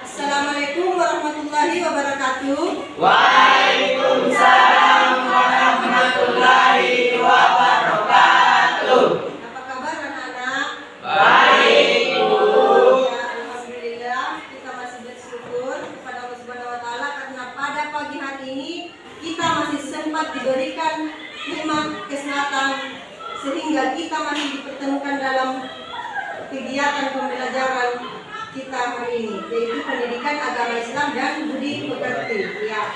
Assalamualaikum warahmatullahi wabarakatuh. Waalaikumsalam. Kegiatan pembelajaran kita hari ini yaitu pendidikan agama Islam dan budi pekerti ya.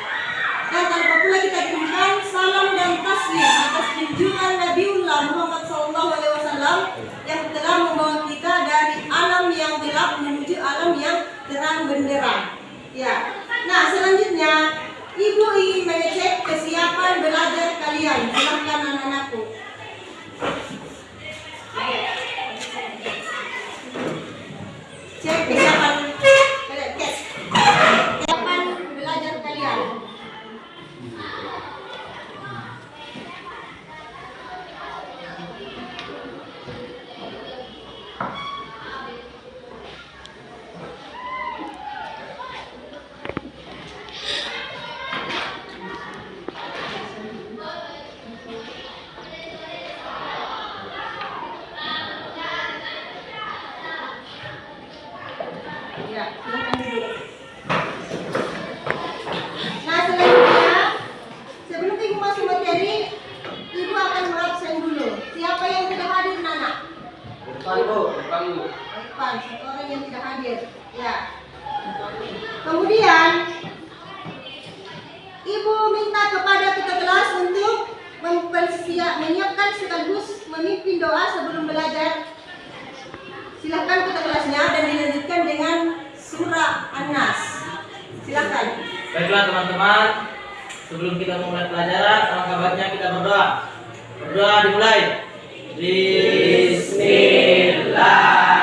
Dan tanpa pula kita kirimkan salam dan taslim atas junjungan Nabiullah Muhammad SAW yang telah membawa kita dari alam yang gelap menuju alam yang terang benderang. Ya. Nah selanjutnya Ibu ingin mengecek kesiapan belajar kalian. Silahkan anak-anakku. Sebelum belajar. Silahkan kita kelasnya dan dilanjutkan dengan surah An-Nas. Silahkan. Baiklah teman-teman, sebelum kita memulai pelajaran, alangkah baiknya kita berdoa. Berdoa dimulai. Bismillahirrahmanirrahim.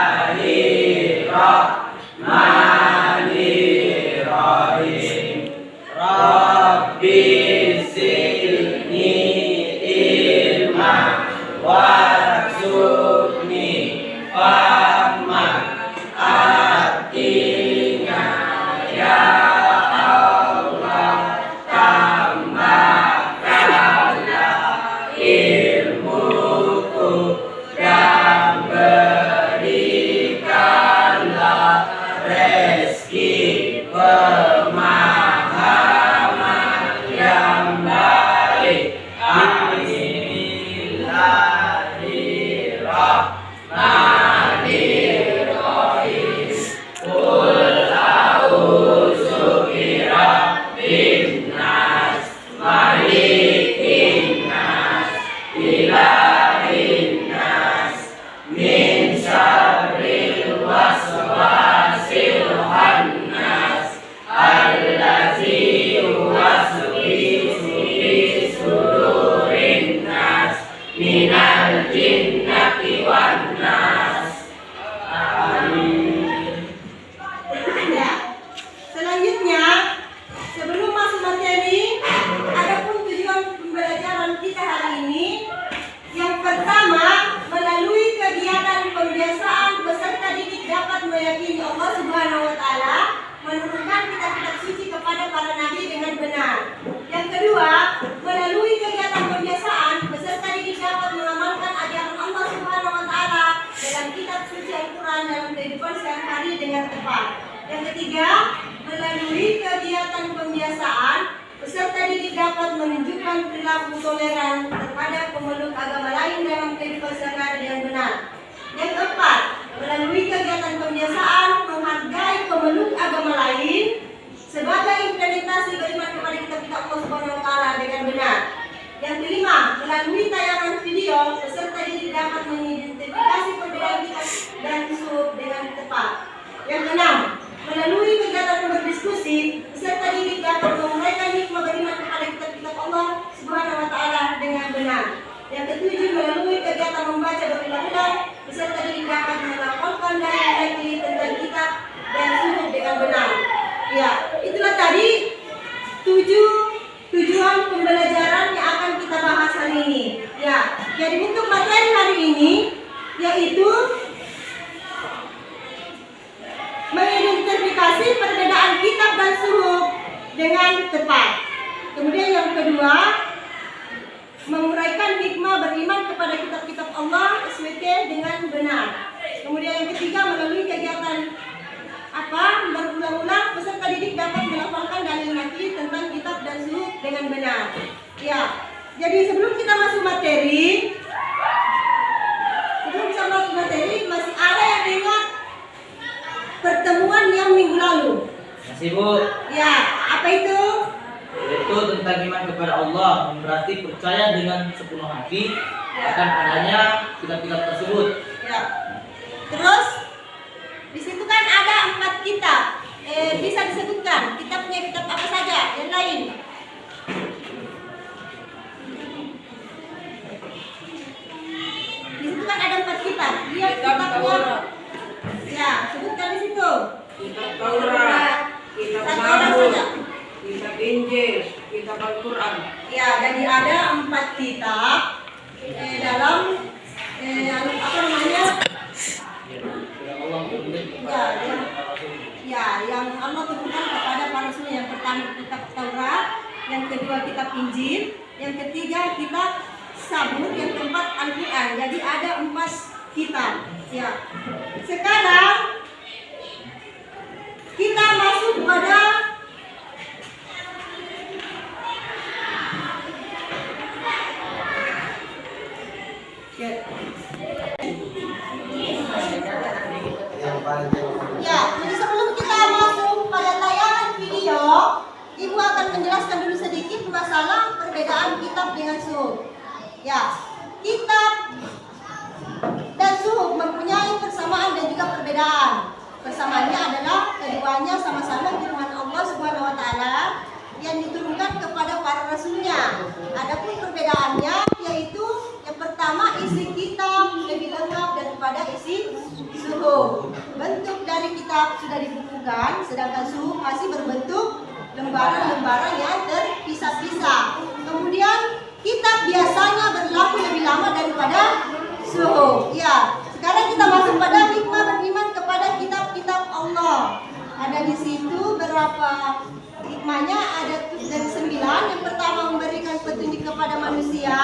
Dengan tepat. Yang ketiga, melalui kegiatan pembiasaan peserta didik dapat menunjukkan perilaku toleran terhadap pemeluk agama lain dalam kehidupan sehari-hari dengan benar. Yang keempat, melalui kegiatan pembiasaan menghargai pemeluk agama lain sebagai implementasi beriman kepada kitab-kitab Allah Subhanahu dengan benar. Yang kelima, melalui tayangan video, peserta didik dapat mengidentifikasi perbedaan dan sub dengan tepat. Yang keenam, melalui kegiatan berdiskusi, peserta didik dapat menguraikan hikmah beriman kepada kitab-kitab Allah Subhanahu wa taala dengan benar. Yang ketujuh, melalui kegiatan membaca berulang-ulang, peserta didik dapat melaporkan dan meneliti tentang kitab dan sub dengan benar. Ya, itulah tadi tujuh tujuan pembelajaran yang akan kita bahas hari ini. Ya, jadi untuk materi hari ini yaitu hasil perbedaan kitab dan suhuk dengan tepat. Kemudian yang kedua, menguraikan hikmah beriman kepada kitab-kitab Allah SWT dengan benar. Kemudian yang ketiga, melalui kegiatan apa berulang-ulang peserta didik dapat melafalkan dalil mati tentang kitab dan suhuk dengan benar. Ya, jadi sebelum kita masuk materi, pertemuan yang minggu lalu. Masih Bu, Ya, apa itu? itu tentang iman kepada Allah berarti percaya dengan sepenuh hati akan adanya kitab-kitab tersebut. Ya. Terus di situ kan ada empat kitab. Eh, bisa disebutkan kitabnya kitab apa saja yang lain? Di situ kan ada empat kitab. Lihat Kitab kitabnya. Taurat. Ya, sebutkan di situ. kitab Taurat, kitab Zabur, kitab Injil, kitab Al-Quran. Ya, jadi ada empat kitab eh, dalam eh, apa namanya? Ya, yang, ya, yang Allah turunkan kepada para rasul yang pertama kitab Taurat, yang kedua kitab Injil, yang ketiga kitab Sabur, yang keempat Al-Quran. Jadi ada empat kitab. Ya. Sekarang kita masuk pada Ya, jadi sebelum kita masuk pada tayangan video, Ibu akan menjelaskan dulu sedikit masalah perbedaan kitab dengan suhuf. Ya, kitab mempunyai persamaan dan juga perbedaan. Persamaannya adalah keduanya sama-sama firman Allah Subhanahu wa taala yang diturunkan kepada para rasulnya. Adapun perbedaannya yaitu yang pertama isi kitab lebih lengkap daripada isi suhuf. Bentuk dari kitab sudah dibukukan, sedangkan suhuf masih berbentuk lembaran-lembaran yang terpisah-pisah. Kemudian kitab biasanya berlaku lebih lama daripada suhuf. Ya, sekarang kita masuk pada hikmah beriman kepada kitab-kitab Allah. Ada di situ berapa hikmahnya? Ada dari sembilan. Yang pertama memberikan petunjuk kepada manusia.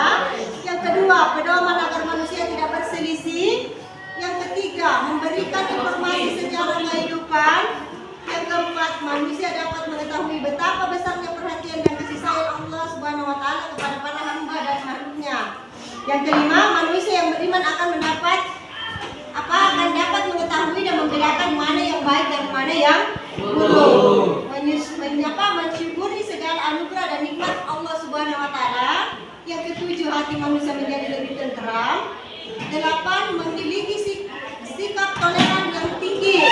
Yang kedua pedoman agar manusia tidak berselisih. Yang ketiga memberikan informasi sejarah kehidupan. Yang keempat manusia dapat mengetahui betapa besarnya perhatian dan kasih sayang Allah Subhanahu Wa Taala kepada para hamba dan makhluknya. Yang kelima manusia yang beriman akan mendapat apa akan dapat mengetahui dan membedakan mana yang baik dan mana yang buruk. Menyapa mensyukuri segala anugerah dan nikmat Allah Subhanahu wa taala. Yang ketujuh hati manusia menjadi lebih tenteram. Delapan memiliki sik- sikap toleran yang tinggi.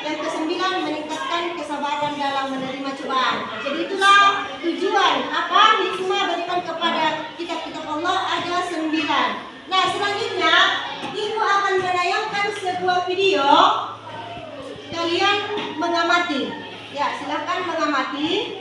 Yang kesembilan meningkatkan kesabaran dalam menerima cobaan. Jadi itulah tujuan apa hikmah beriman kepada kitab-kitab Allah ada sembilan. Nah selanjutnya sebuah video kalian mengamati. Ya, silakan mengamati.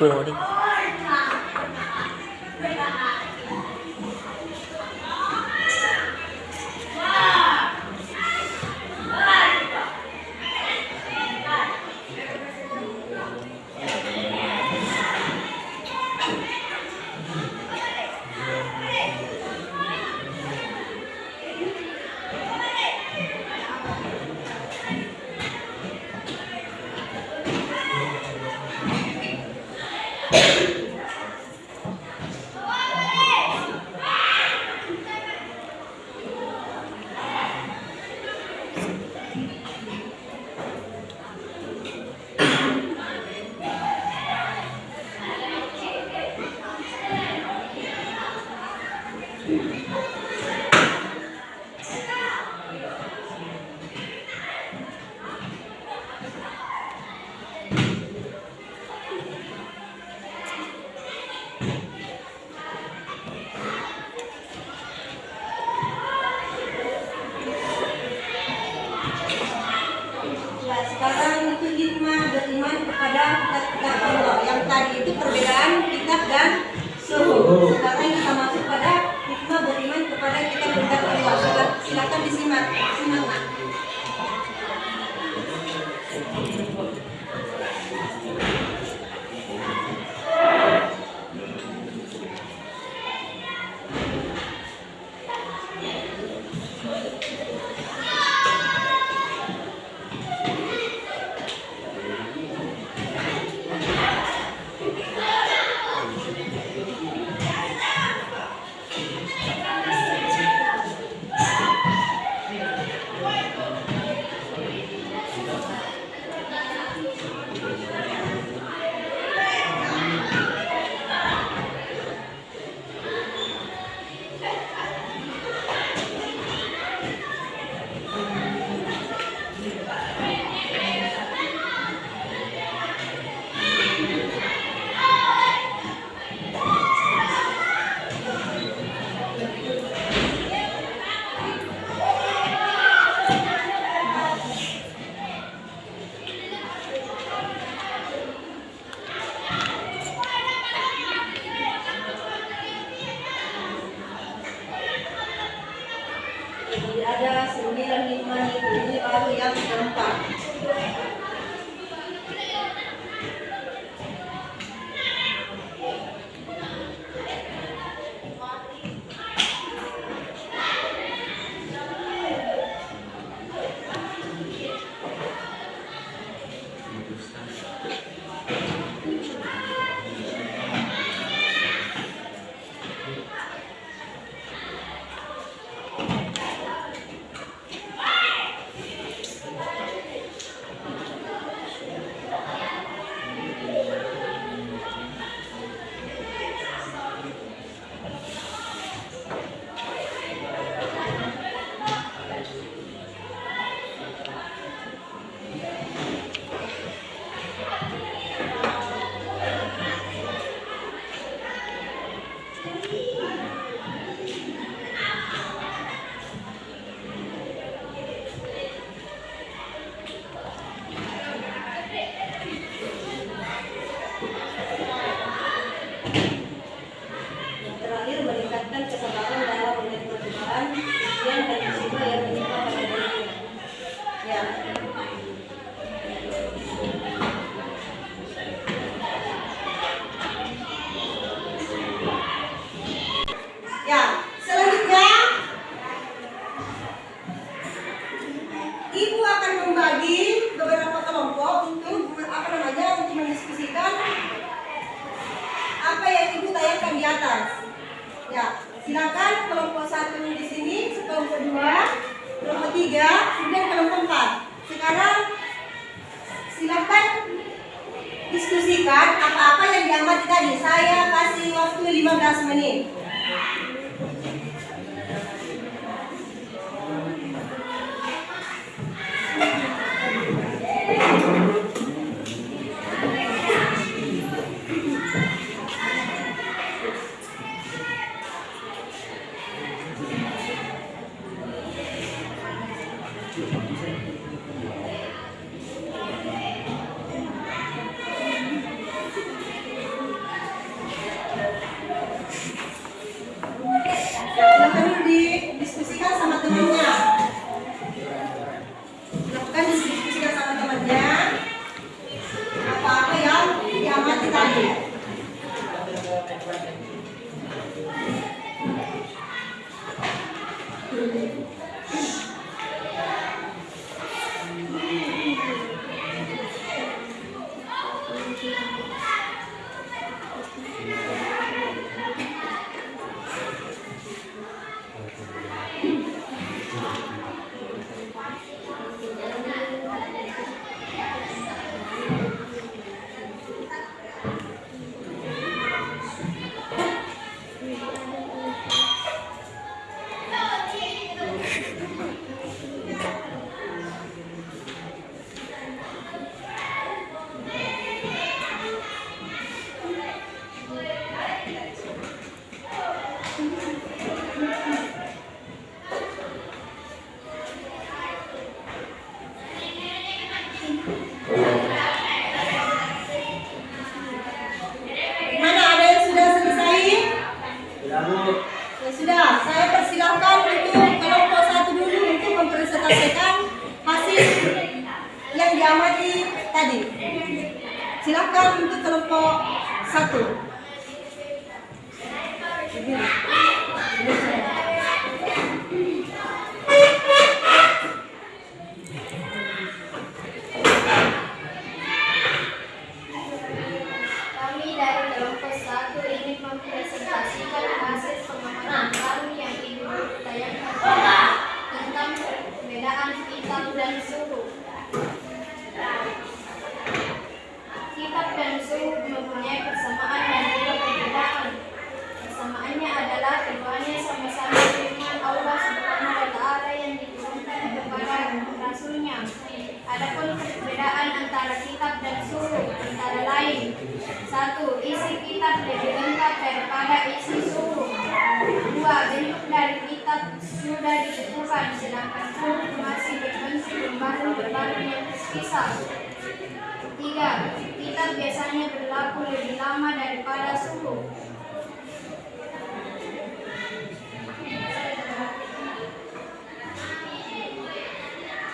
Glory. Ya, Viva das Maneiras.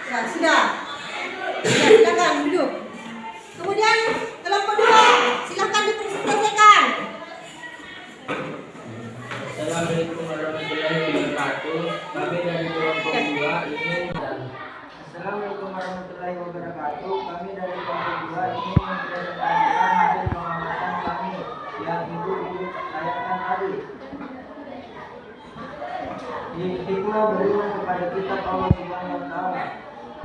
Ya, sudah. Ya, silakan duduk. Kemudian kelompok dua, silakan dipresentasikan. Assalamualaikum warahmatullahi wabarakatuh. Kami dari kelompok dua ingin Assalamualaikum warahmatullahi wabarakatuh. Kami dari kelompok dua ingin mempresentasikan hasil pengamatan kami yang ibu ibu tanyakan tadi. Hikmah beriman kepada kitab Allah Subhanahu wa taala.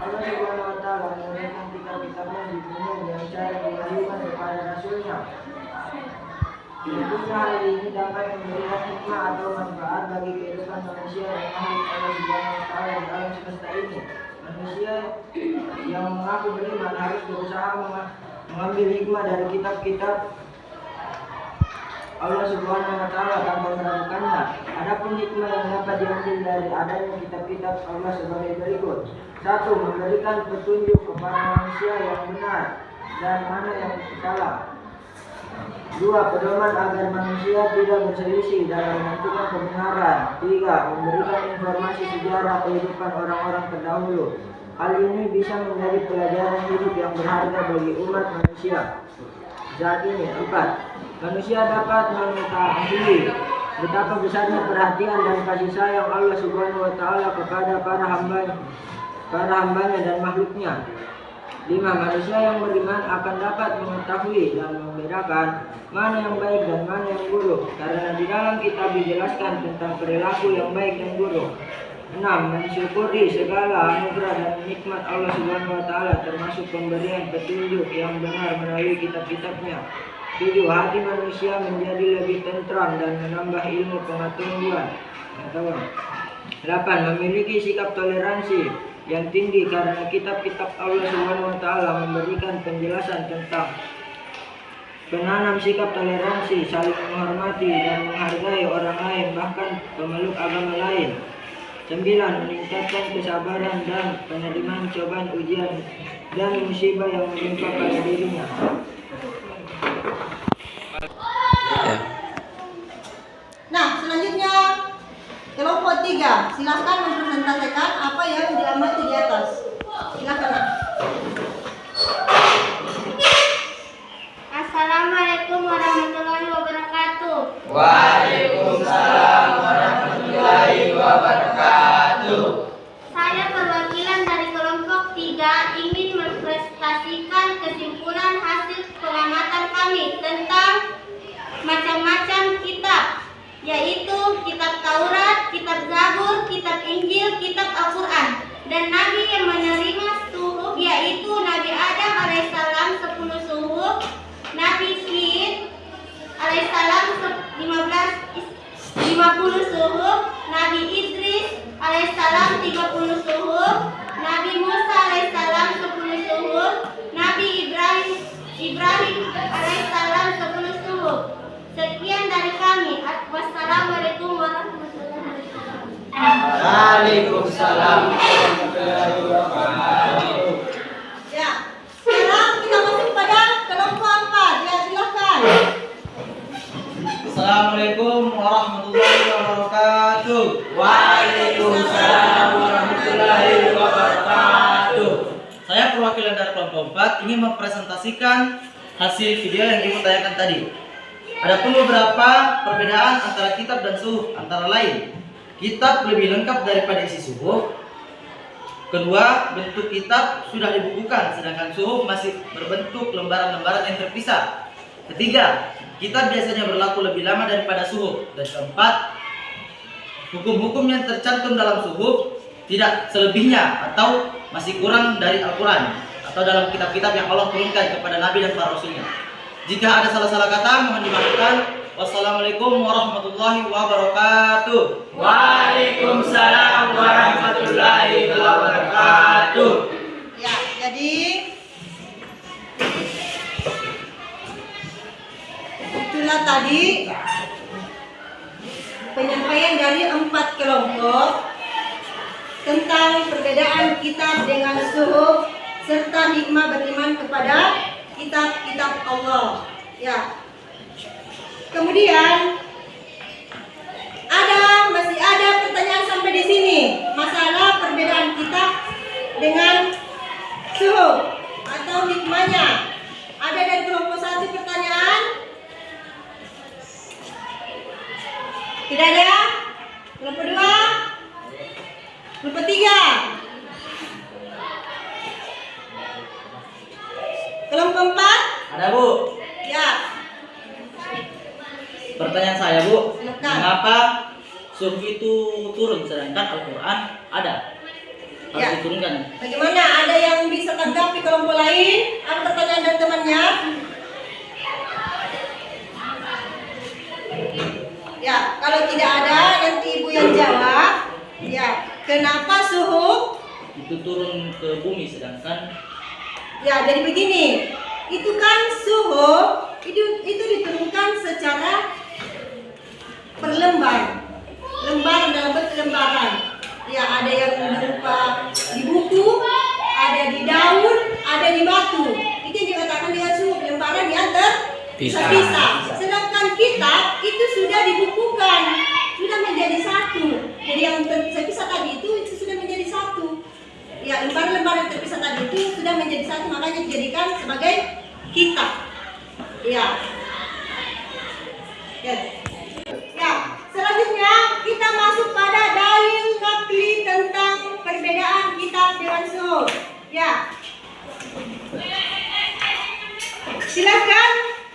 Allah Subhanahu wa taala menurunkan kitab-kitabnya di dunia dengan cara diwahyukan kepada rasulnya. Tentunya hal ini dapat memberikan hikmah atau manfaat bagi kehidupan manusia yang makhluk Allah Subhanahu wa taala semesta ini. Manusia yang mengaku beriman harus berusaha menga- mengambil hikmah dari kitab-kitab Allah Subhanahu wa taala tanpa meragukannya. Adapun hikmah yang dapat diambil dari adanya kitab-kitab Allah sebagai berikut. Satu, memberikan petunjuk kepada manusia yang benar dan mana yang salah. Dua, pedoman agar manusia tidak berselisih dalam menentukan kebenaran. Tiga, memberikan informasi sejarah kehidupan orang-orang terdahulu. Hal ini bisa menjadi pelajaran hidup yang berharga bagi umat manusia. Saat ini, empat, manusia dapat mengetahui betapa besarnya perhatian dan kasih sayang Allah Subhanahu wa taala kepada para hamba para hambanya dan makhluknya. Lima, manusia yang beriman akan dapat mengetahui dan membedakan mana yang baik dan mana yang buruk. Karena di dalam kitab dijelaskan tentang perilaku yang baik dan buruk. Enam, mensyukuri segala anugerah dan nikmat Allah Subhanahu wa taala termasuk pemberian petunjuk yang benar melalui kitab-kitabnya. Tujuh, hati manusia menjadi lebih tentram dan menambah ilmu pengetahuan. Pengetahuan. Delapan, memiliki sikap toleransi yang tinggi karena kitab-kitab Allah Subhanahu wa taala memberikan penjelasan tentang penanam sikap toleransi, saling menghormati dan menghargai orang lain bahkan pemeluk agama lain. Sembilan, meningkatkan kesabaran dan penerimaan cobaan ujian dan musibah yang menimpa pada dirinya. Nah, selanjutnya kelompok tiga, silakan mempresentasikan apa yang diamati di atas. Silakan. Assalamualaikum warahmatullahi wabarakatuh. Waalaikumsalam warahmatullahi wabarakatuh. Saya perwakilan dari kelompok 3 ingin mempresentasikan kesimpulan hasil pengamatan kami tentang macam-macam kitab yaitu kitab Taurat, kitab Zabur, kitab Injil, kitab Al-Quran. Dan Nabi yang menerima suhuf yaitu Nabi Adam alaihissalam 10 suhuf Nabi Sid alaihissalam 15 50 suhuf, Nabi Idris alaihissalam 30 suhuf, Nabi Musa alaihissalam 10 suhuf, Nabi Ibrahim Ibrahim alaihissalam 10 suhuf. Sekian dari kami. Wassalamualaikum warahmatullahi wabarakatuh. Waalaikumsalam warahmatullahi wabarakatuh. Ya. keempat ingin mempresentasikan hasil video yang ibu tanyakan tadi. Adapun beberapa perbedaan antara kitab dan suhuf antara lain. Kitab lebih lengkap daripada isi suhuf. Kedua, bentuk kitab sudah dibukukan sedangkan suhuf masih berbentuk lembaran-lembaran yang terpisah. Ketiga, kitab biasanya berlaku lebih lama daripada suhuf. Dan keempat, hukum-hukum yang tercantum dalam suhuf tidak selebihnya atau masih kurang dari Al-Quran atau dalam kitab-kitab yang Allah turunkan kepada Nabi dan para Rasulnya. Jika ada salah-salah kata, mohon dimaafkan. Wassalamualaikum warahmatullahi wabarakatuh. Waalaikumsalam warahmatullahi wabarakatuh. Ya, jadi itulah tadi penyampaian dari empat kelompok tentang perbedaan kitab dengan suhuf serta hikmah beriman kepada kitab-kitab Allah. Ya. Kemudian ada masih ada pertanyaan sampai di sini masalah perbedaan kitab dengan suhuf atau hikmahnya. Ada dari kelompok satu pertanyaan? Tidak ada? Kelompok dua? Kelompok tiga? Kelompok empat? Ada Bu, Ya, pertanyaan saya Bu. Silakan. Mengapa suhuf itu turun sedangkan Al-Quran ada? Harus Ya. diturunkan. bagaimana? Ada yang bisa tanggapi kelompok lain? Apa pertanyaan dari temannya? Ya, kalau tidak ada nanti ibu yang jawab. Ya, kenapa suhu? Itu turun ke bumi sedangkan Ya, jadi begini. Itu kan suhu itu itu diturunkan secara per lembar. Lembar dalam bentuk lembaran. Ya, ada yang berupa di buku, ada di daun, ada di batu. Itu yang dikatakan dengan suhu lembaran yang terpisah. Sedangkan kitab itu sudah dibukukan, sudah menjadi satu. Jadi yang terpisah tadi itu itu sudah menjadi satu. Ya, lembaran-lembaran yang terpisah tadi itu sudah menjadi satu, makanya dijadikan sebagai kitab. Ya. Ya. Ya, selanjutnya kita masuk pada dalil nakli tentang perbedaan kitab dengan suhuf. Ya. Silakan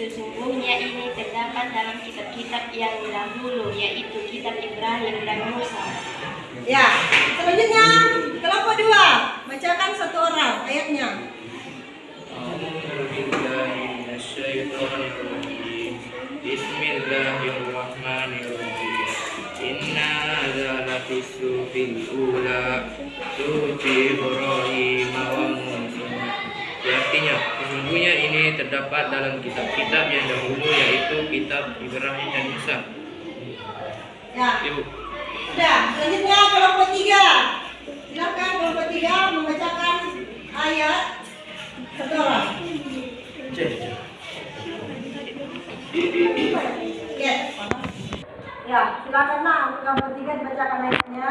sesungguhnya ini terdapat dalam kitab-kitab yang dahulu, yaitu kitab Ibrahim dan Musa. Ya. Selanjutnya kelompok dua bacakan satu orang ayatnya. Bismillahirrahmanirrahim. Inna ula suhufi Ibrahim wa Musa. Artinya, sesungguhnya ini terdapat dalam kitab-kitab yang dahulu yaitu kitab Ibrahim dan Musa. Ya. Ibu. Sudah, selanjutnya kelompok tiga. Silakan kelompok tiga membacakan ayat satu orang. Yes. Ya, silakanlah untuk kelompok tiga dibacakan ayatnya.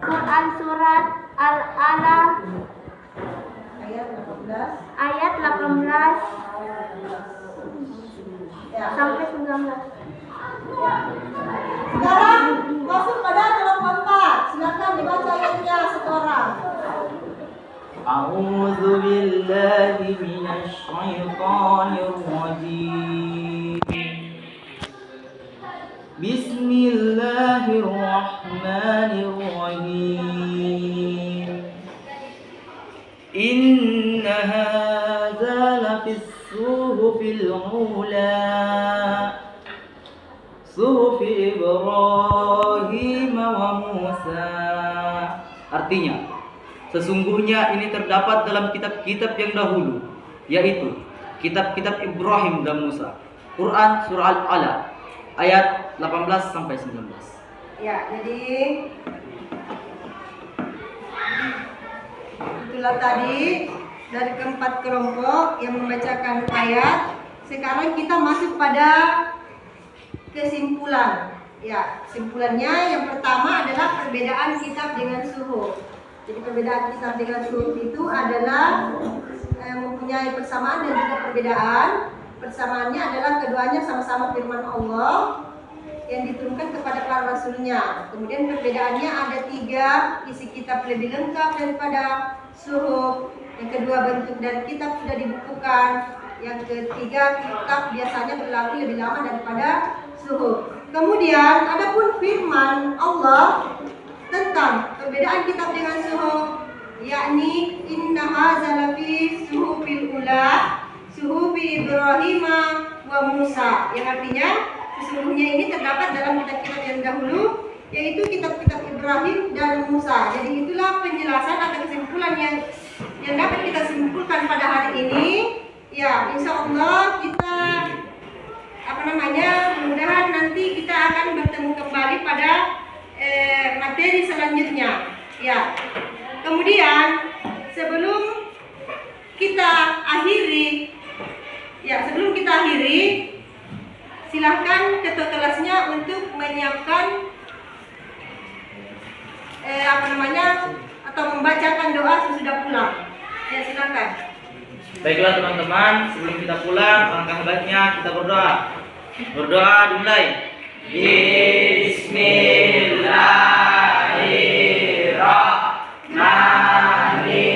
Quran Surat Al-Ala Ayat 18. ayat 18 Ya. sampai 19. Ya. Sekarang masuk pada kelompok empat. Silakan dibaca ayatnya satu orang. أعوذ بالله من الشيطان الرجيم الله الرحمن الرحيم إن هذا لفي الصحف الأولى صحف إبراهيم وموسى Artinya, sesungguhnya ini terdapat dalam kitab-kitab yang dahulu, yaitu kitab-kitab Ibrahim dan Musa. Quran Surah Al-Alaq ayat 18 sampai 19. Ya, jadi itulah tadi dari keempat kelompok yang membacakan ayat. Sekarang kita masuk pada kesimpulan. Ya, kesimpulannya yang pertama adalah perbedaan kitab dengan suhuf. Jadi perbedaan kitab dengan suhuf itu adalah eh, mempunyai persamaan dan juga perbedaan. Persamaannya adalah keduanya sama-sama firman Allah yang diturunkan kepada para rasulnya. Kemudian perbedaannya ada tiga, isi kitab lebih lengkap daripada suhuf. Yang kedua bentuk dan kitab sudah dibukukan. Yang ketiga kitab biasanya berlaku lebih lama daripada suhuf. Kemudian adapun firman Allah tentang perbedaan kitab dengan suhuf Ibrahim wa Musa yang artinya sesungguhnya ini terdapat dalam kitab-kitab yang dahulu yaitu kitab-kitab Ibrahim dan Musa. Jadi itulah penjelasan atau kesimpulan yang yang dapat kita simpulkan pada hari ini. Ya, insya Allah kita apa namanya mudah-mudahan nanti kita akan bertemu kembali pada eh, materi selanjutnya. Ya, kemudian sebelum kita akhiri, ya sebelum kita akhiri, silahkan ketua kelasnya untuk menyiapkan eh, apa namanya atau membacakan doa sesudah pulang. Ya silakan. Baiklah teman-teman, sebelum kita pulang, langkah baiknya kita berdoa. Berdoa dimulai. Bismillahirrahmanirrahim.